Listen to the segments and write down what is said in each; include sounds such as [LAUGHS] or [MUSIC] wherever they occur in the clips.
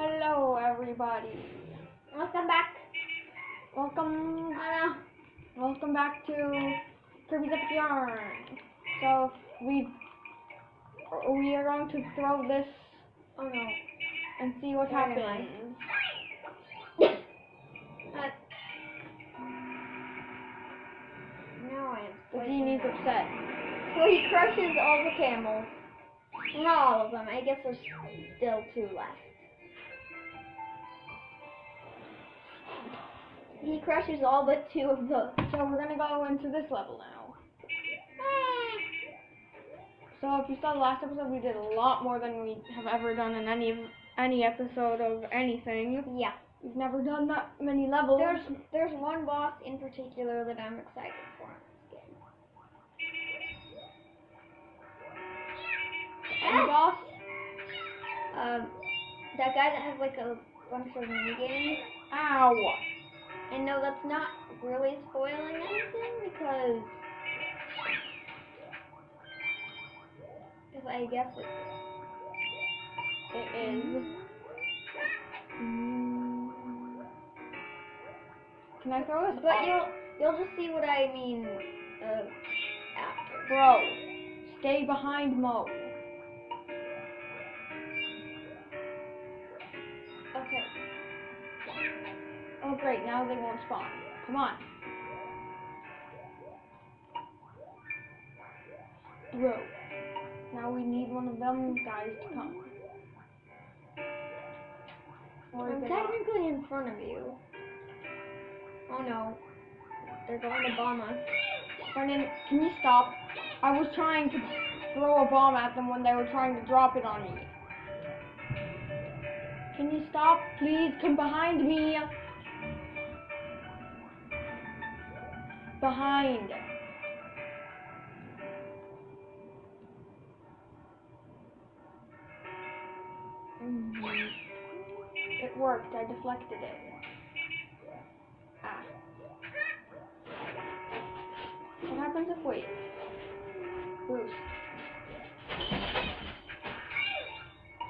Hello, everybody. Welcome back. Welcome, Oh welcome back to Kirby's Epic Yarn. So we we are going to throw this. Oh no. and see what I? happens. Uh, now I am The genie's upset. So he crushes all the camels. Not all of them. I guess there's still two left. He crushes all but two of those. So we're gonna go into this level now. So if you saw the last episode, we did a lot more than we have ever done in any of any episode of anything. Yeah. We've never done that many levels. There's there's one boss in particular that I'm excited for in this game. Any boss? Um, that guy that has like a bunch of mini games. Ow! And no, that's not really spoiling anything because because I guess It is. Mm. Can I throw this? But off? you'll you'll just see what I mean uh, after. Bro, stay behind Mo. Now they won't spawn. Come on. Bro. Now we need one of them guys to come. Or I'm not? technically in front of you. Oh no. They're going to bomb us. Brendan, can you stop? I was trying to throw a bomb at them when they were trying to drop it on me. Can you stop? Please come behind me. Behind. Mhm. It worked. I deflected it. Ah. What happens if we boost?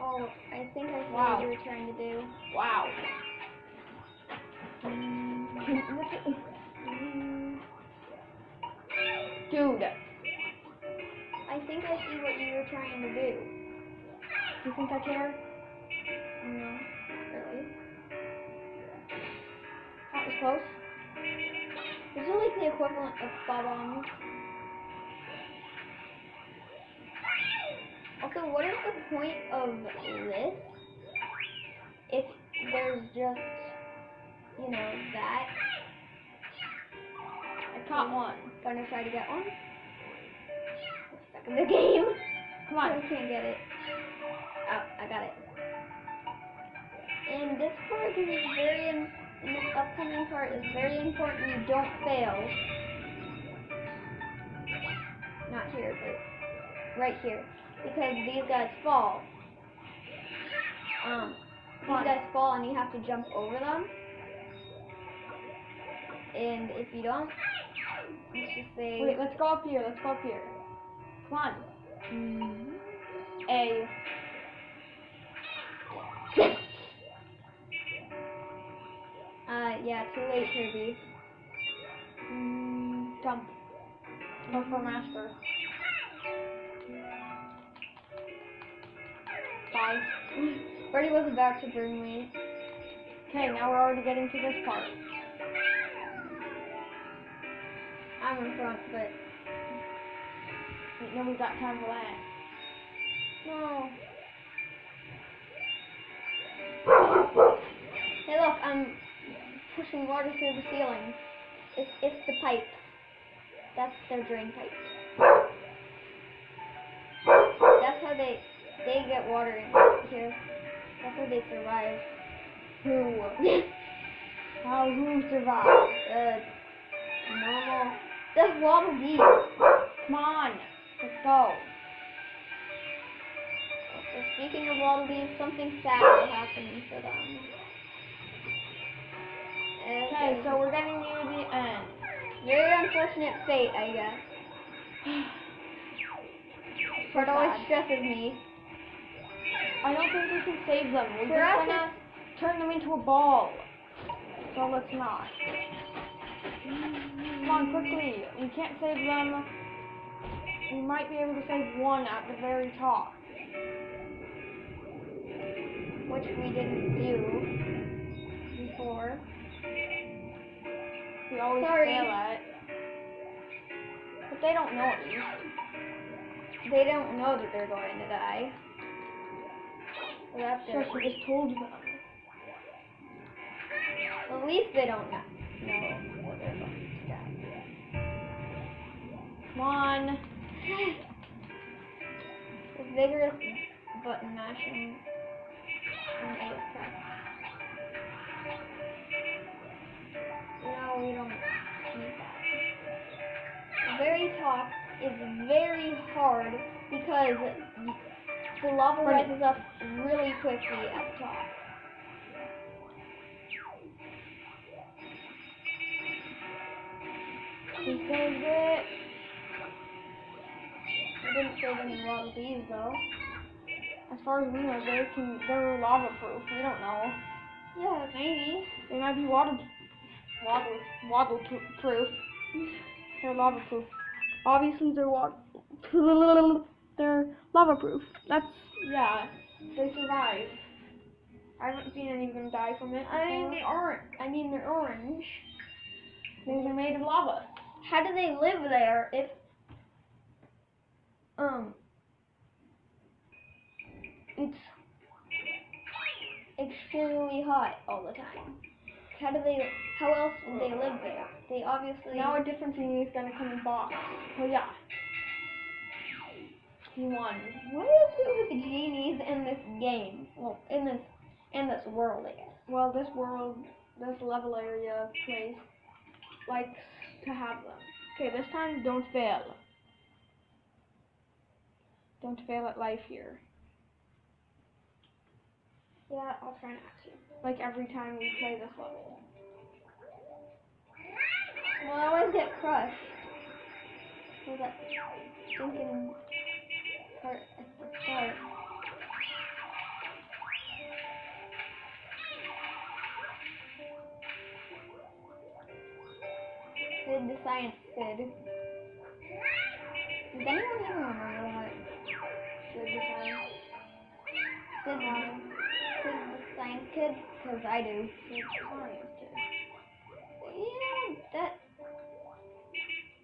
Oh, I think I see Wow. what you were trying to do. Wow. [LAUGHS] Dude, I think I see what you were trying to do. do you think I care? No, really. That was close. These are like the equivalent of bob-ombs. Also, what is the point of this if there's just, you know, that? I caught one. Gonna try to get one? Stuck in the game. Come [LAUGHS] I on. can't get it. Oh, I got it. And this part is very, in, this upcoming part is very important. You don't fail. Not here, but right here, because these guys fall. Um, these guys fall, and you have to jump over them. And if you don't, Wait, let's go up here. Let's go up here. Come on. Mm-hmm. A. [LAUGHS] Uh, yeah, too late, Kirby. Mm, jump. Go for master. Bye. [LAUGHS] Birdie was about to bring me. Okay, now we're already getting to this part. I'm in front, but nobody got time no. Hey, look, I'm pushing water through the ceiling. It's it's the pipe. That's their drain pipe. That's how they they get water in here. That's how they survive. Who? [LAUGHS] How who survived? The uh, normal. The waddle dees. Come on. Let's go. So speaking of waddle dees, something sad will happen for them. Okay, so we're getting near the end. Very unfortunate fate, I guess. [SIGHS] Part always stresses me. I don't think we can save them. We're just gonna. turn them into a ball. So let's not. Come on, quickly. We can't save them. We might be able to save one at the very top. which we didn't do before. We always Sorry. fail at. But they don't know at least. They don't know that they're going to die. So that's their she just told them. At least they don't know, know Come on. Button mashing and A press. No, we don't need that. The very top is very hard because the lava rises up really quickly at the top. We saved it. Didn't save any lava bees though. As far as we know, they can. They're lava proof. We don't know. Yeah, maybe. They might be water, waddle, waddle proof. They're lava proof. Obviously, they're water. [LAUGHS] They're lava proof. That's yeah. They survive. I haven't seen any of them die from it. I mean, they aren't. I mean, they're orange. These are made of lava. How do they live there if um it's extremely hot all the time? How do they? How else would they live there? They obviously. Now a different genie is gonna come in box. Oh yeah. He won. what is it with the genies in this game? Well, in this in this world, I guess. Well, this world, this level area place likes to have them. Okay, this time don't fail. Don't fail at life here. Yeah, I'll try not to. Like every time we play this level. Well, I always get crushed. With that stinking part at the start. Sid the science Sid. Does anyone even remember Sid the science kid? Because I do. Yeah, that.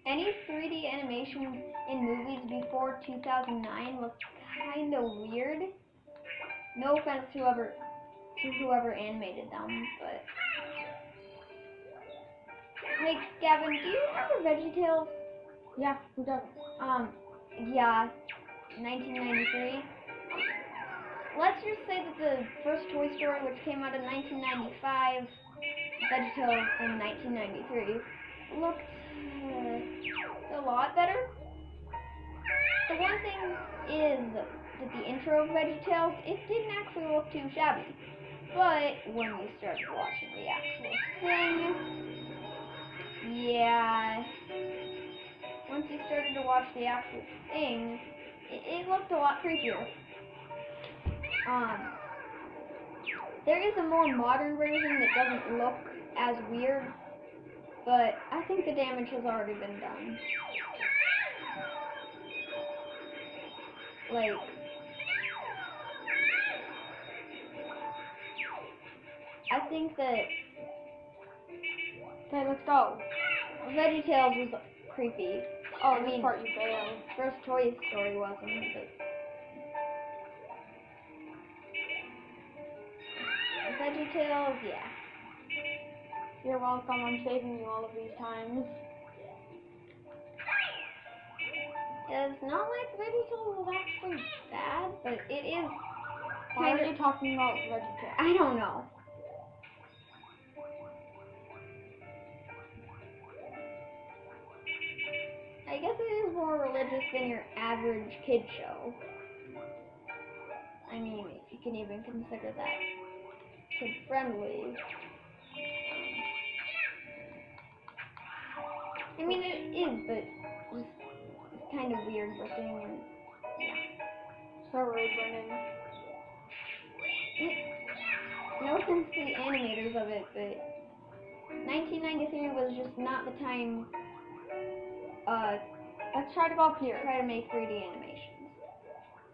Any 3D animations in movies before 2009 look kind of weird. No offense to whoever to whoever animated them, but like Gavin, do you remember VeggieTales? Yeah, who doesn't? Um, yeah, 1993. Let's just say that the first Toy Story, which came out in 1995, VeggieTales in 1993, looked uh, a lot better. The one thing is that the intro of VeggieTales, it didn't actually look too shabby. But when we started watching the actual thing, yeah, once you started to watch the actual thing, it, it looked a lot creepier. Um, there is a more modern version that doesn't look as weird, but I think the damage has already been done. Like, I think that Okay, let's go. Veggie VeggieTales was creepy. Oh, I mean- part you failed. First Toy Story wasn't, but VeggieTales, yeah. You're welcome. I'm saving you all of these times. It's not like VeggieTales was actually bad, but it is Why are you talking about VeggieTales? I don't know. I guess it is more religious than your average kid show. I mean, if you can even consider that kid friendly. I mean, it is, but it's, it's kind of weird looking and So rude, Brendan. no against the animators of it, but 1993 was just not the time uh, Let's try to go up here. try to make 3D animations.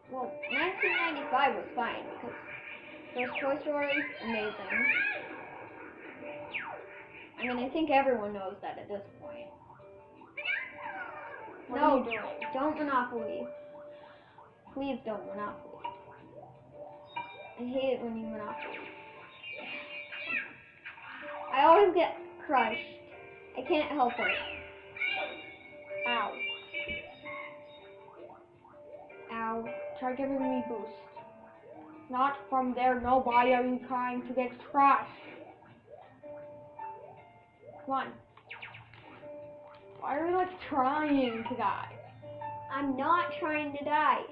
Well, 1995 was fine because first Toy Story, amazing. I mean, I think everyone knows that at this point. What no, don't Monopoly. Please don't Monopoly. I hate it when you Monopoly. I always get crushed. I can't help it. Ow. Ow. Try giving me boost. Not from there, nobody are you trying to get crushed. Come on. Why are you like trying to die? I'm not trying to die.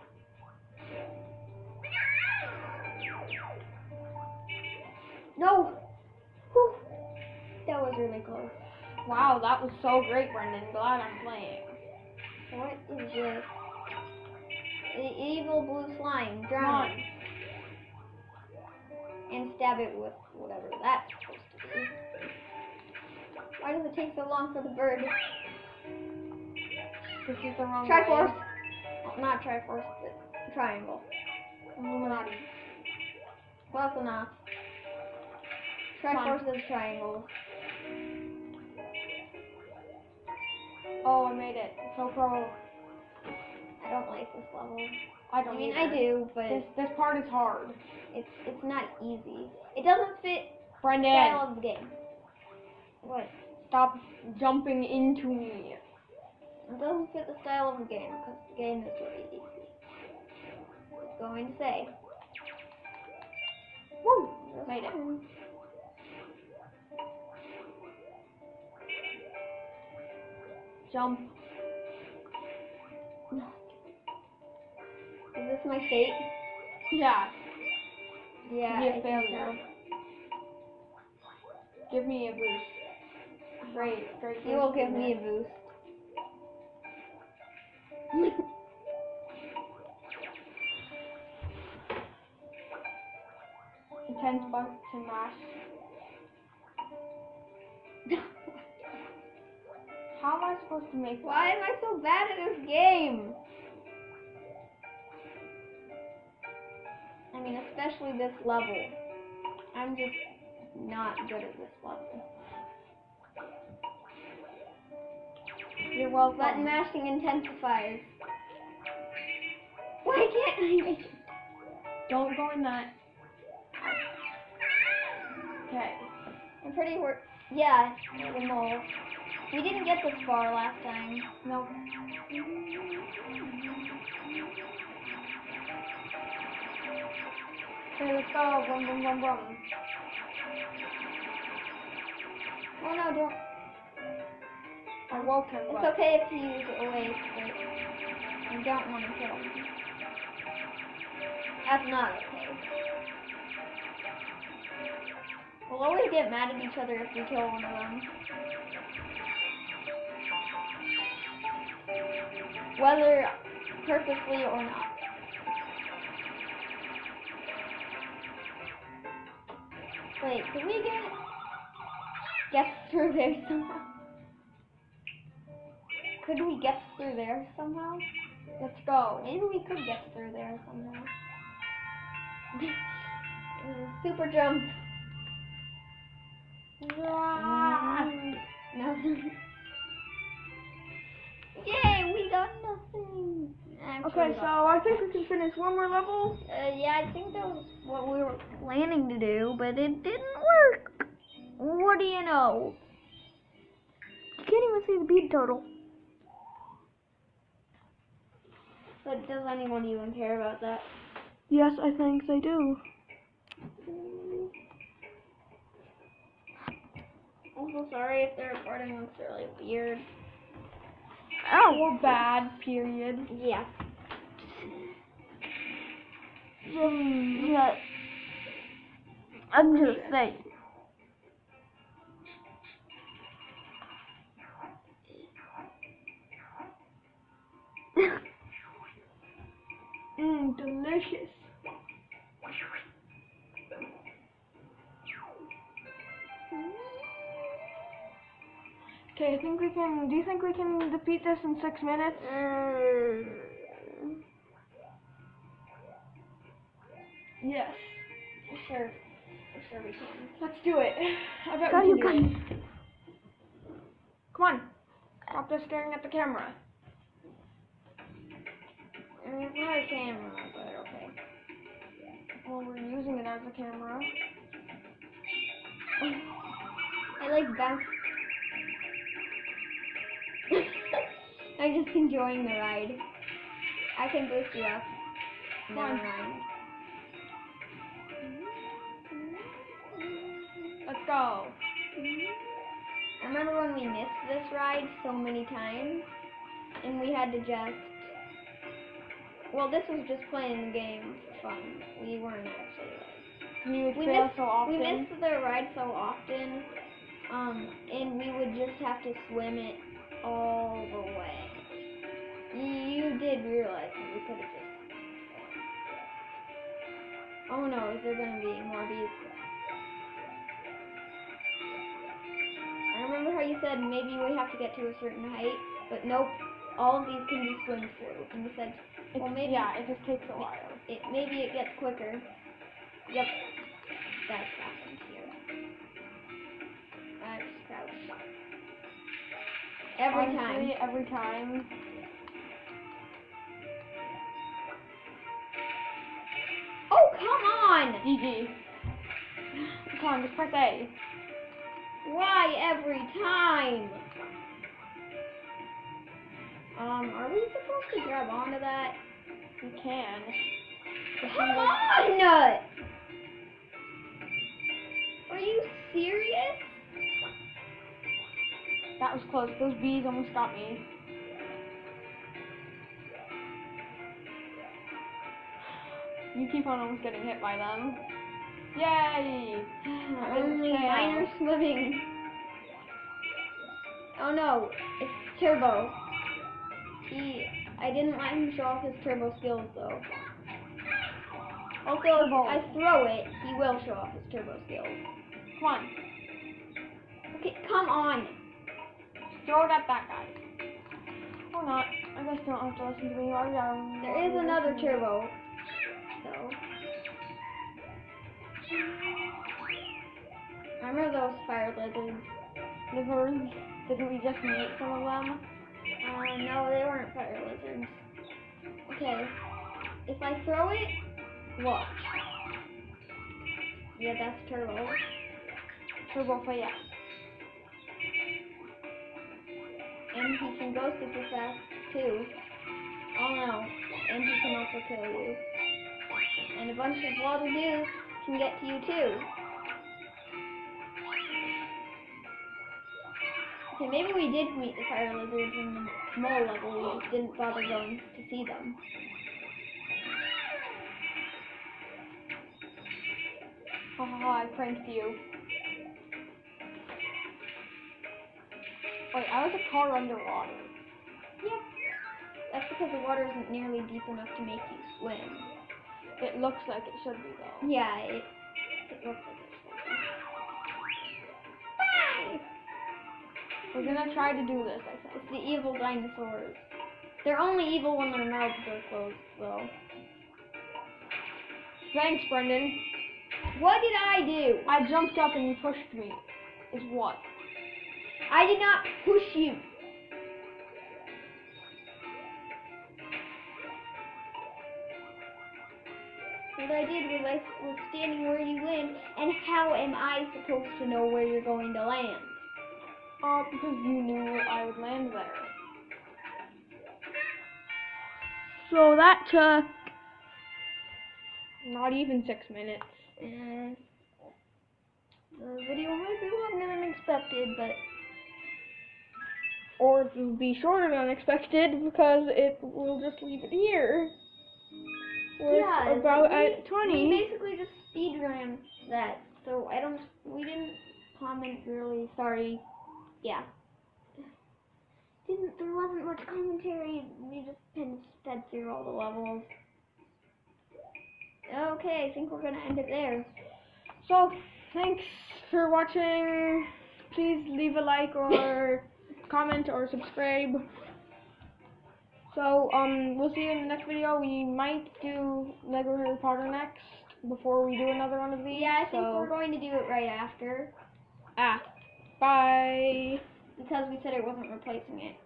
No! Whew. That was really close. Wow, that was so great, Brendan. Glad I'm playing. What is this? The evil blue slime. Come Drown on. it. And stab it with whatever that's supposed to be. Why does it take so long for the bird? This is the wrong Triforce. Oh, not Triforce, but triangle. Illuminati. Close enough. Triforce is triangle. Oh, I made it. So pro. I don't like this level. I I don't mean, either. I do, but This this part is hard. it's it's not easy. It doesn't fit Brendan, style of the game. What? stop jumping into me. It doesn't fit the style of the game because the game is really easy. Just going to say. Woo! Made it. Jump. This my fate? Yeah. Yeah. Be a failure. Give me a boost. Great, great. You will give me a boost. [LAUGHS] intense button mash. [LAUGHS] How am I supposed to make Why am I so bad at this game? Mean, especially this level. I'm just not good at this level. You're welcome. Button mashing intensifies. Why can't I make it? Don't go in that. Okay. I'm pretty wor- Yeah, the mole. We didn't get this far last time. Nope. Mm-hmm. Okay, let's go. Boom, boom, boom, boom. Oh no, don't. I woke him. It's okay if you use it away, but you don't want to kill him. That's not okay. We'll always get mad at each other if we kill one of them. Whether purposely or not. Wait, can we get get through there somehow? Could we get through there somehow? let's go. Maybe we could get through there somehow. [LAUGHS] Super jump. Ah. Nothing. [LAUGHS] Yay, we got nothing. Okay, so I think we can finish one more level. Uh, yeah, I think that was what we were planning to do, but it didn't work. What do you know? You can't even see the bead total. But does anyone even care about that? Yes, I think they do. I'm so sorry if the recording looks really weird. Oh. Or bad, period. Yeah. Yeah. I'm just saying. Mmm, delicious. Okay, I think we can. Do you think we can defeat this in six minutes? Mm. Yes. Sure. Sure we can. Let's do it. I bet Go, we can do it. Come on. Stop just staring at the camera. It's not a camera, but okay. Well, we're using it as a camera. I like bounce. I'm just enjoying the ride. I can boost you up. Never mind. Let's go. I remember when we missed this ride so many times, and we had to just. Well, this was just playing the game for fun. We weren't actually. Like, we missed, so often. we missed the ride so often, um, and we would just have to swim it all the way. You, you did realize that we could have just. Oh no, is there gonna be more bees? I remember how you said maybe we have to get to a certain height, but nope, all of these can be swim through. And we said, well It's- maybe Yeah, it just takes a while. it maybe it gets quicker. Yep, that's happened here. Just crouched. Every Honestly, time. Every time. GG. Come on, just press A. Why every time? Um, are we supposed to grab onto that? You can. Come on! Are you serious? That was close. Those bees almost got me. You keep on almost getting hit by them. Yay! Only oh, tail. mine are swimming. Oh no, it's Turbo. He, I didn't let him show off his Turbo skills though. Also, if I throw it, he will show off his Turbo skills. Come on. Okay, come on. Throw it at that guy. Or not. I guess you don't have to listen to me. There is another Turbo. Remember those fire lizards? Lizards. Didn't we just meet some of them? Uh, no, they weren't fire lizards. Okay. If I throw it, Watch. yeah, that's turtle. Turbo fire. And he can go super fast too. Oh no. And he can also kill you. And a bunch of waddle dees can get to you too. Okay, maybe we did meet the fire lizards in the mole level, we just didn't bother going to see them. Ha ha ha, I pranked you. Wait, I was a car underwater. Yep. That's because the water isn't nearly deep enough to make you swim. It looks like it should be though. Yeah, it, it looks like We're gonna try to do this, I think. It's the evil dinosaurs. They're only evil when their mouths are closed, though. Thanks, Brendan. What did I do? I jumped up and you pushed me. Is what? I did not push you. What I did was I was standing where you went, and how am I supposed to know where you're going to land? Uh, because you knew I would land there. So that took not even six minutes. Uh, the video might be longer than expected, but Or it will be shorter than expected because it will just leave it here. Yeah, about we, at 20. We basically just speed ran that, so I don't. We didn't comment really. Sorry. Yeah. Didn't there wasn't much commentary. We just kind of sped through all the levels. Okay, I think we're gonna end it there. So, thanks for watching. Please leave a like or [LAUGHS] comment, or subscribe. So, um, we'll see you in the next video. We might do Lego Harry Potter next before we do another one of these. Yeah, I think so, we're going to do it right after ah, bye. because we said it wasn't replacing it.